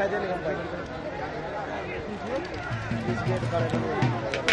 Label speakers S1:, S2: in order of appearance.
S1: राजा निगम भाई